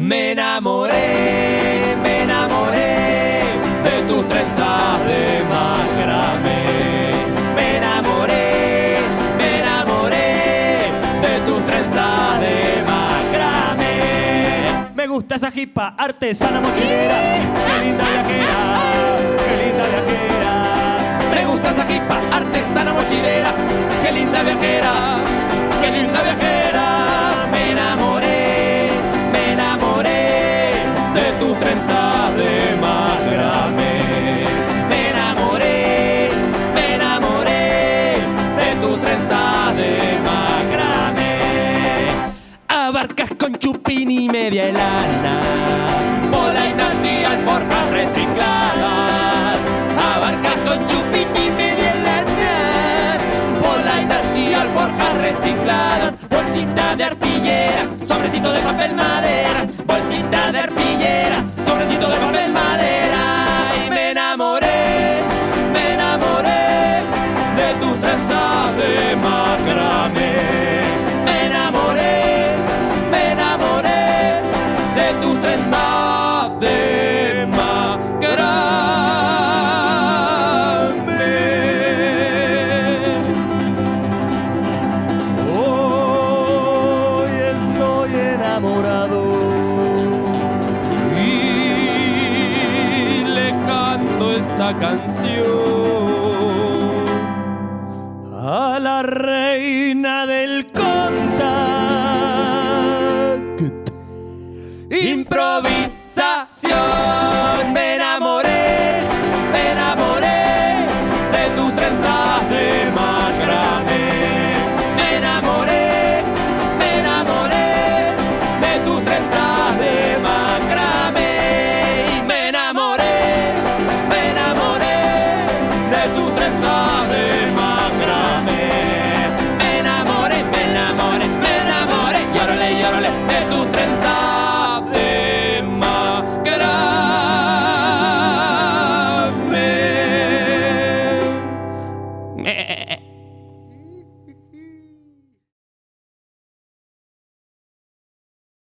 Me enamoré, me enamoré de tus trenzas de macramé. Me enamoré, me enamoré de tus trenzas de macramé. Me gusta esa jipa artesana mochilera, qué linda viajera, qué linda viajera. Me gusta esa jipa artesana mochilera, qué linda viajera, Abarcas con chupín y media helana, polainas y alforjas recicladas. Abarcas con chupín y media lana, polainas y alforjas recicladas. Bolsita de arpillera, sobrecito de papel madera, bolsita de arpillera, sobrecito de papel madera. Y me enamoré, me enamoré de tus trenzas de macramé. esta canción. A la